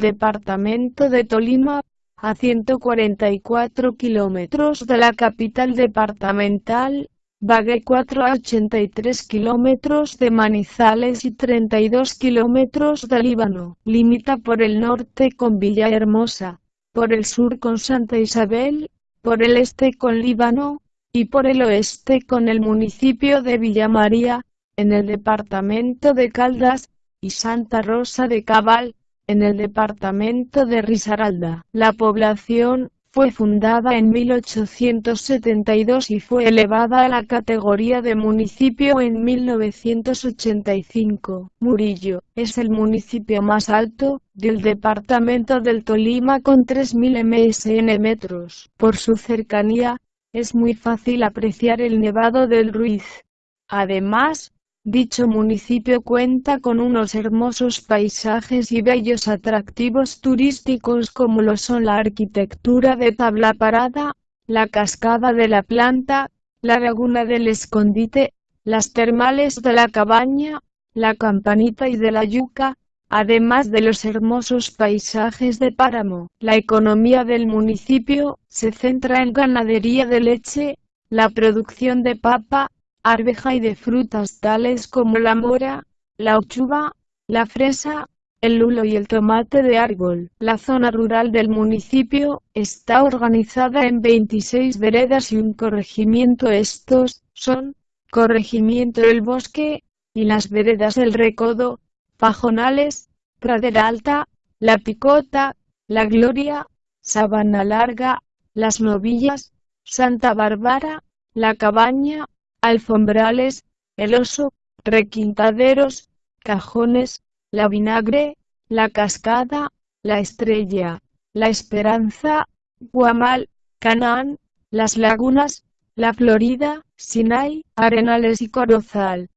Departamento de Tolima, a 144 kilómetros de la capital departamental, Bagué 4 a 83 kilómetros de Manizales y 32 kilómetros de Líbano. Limita por el norte con Villahermosa, por el sur con Santa Isabel, por el este con Líbano, y por el oeste con el municipio de Villa María, en el departamento de Caldas, y Santa Rosa de Cabal, en el departamento de Risaralda. La población fue fundada en 1872 y fue elevada a la categoría de municipio en 1985. Murillo es el municipio más alto del departamento del Tolima con 3.000 msn metros. Por su cercanía, es muy fácil apreciar el Nevado del Ruiz. Además, Dicho municipio cuenta con unos hermosos paisajes y bellos atractivos turísticos como lo son la arquitectura de tabla parada, la cascada de la planta, la laguna del escondite, las termales de la cabaña, la campanita y de la yuca, además de los hermosos paisajes de páramo. La economía del municipio se centra en ganadería de leche, la producción de papa, arveja y de frutas tales como la mora, la ochuva, la fresa, el lulo y el tomate de árbol. La zona rural del municipio está organizada en 26 veredas y un corregimiento. Estos son Corregimiento El Bosque y las veredas del Recodo, Pajonales, Pradera Alta, La Picota, La Gloria, Sabana Larga, Las Novillas, Santa Bárbara, La Cabaña, alfombrales, el oso, requintaderos, cajones, la vinagre, la cascada, la estrella, la esperanza, Guamal, Canaán, las lagunas, la Florida, Sinai, Arenales y Corozal.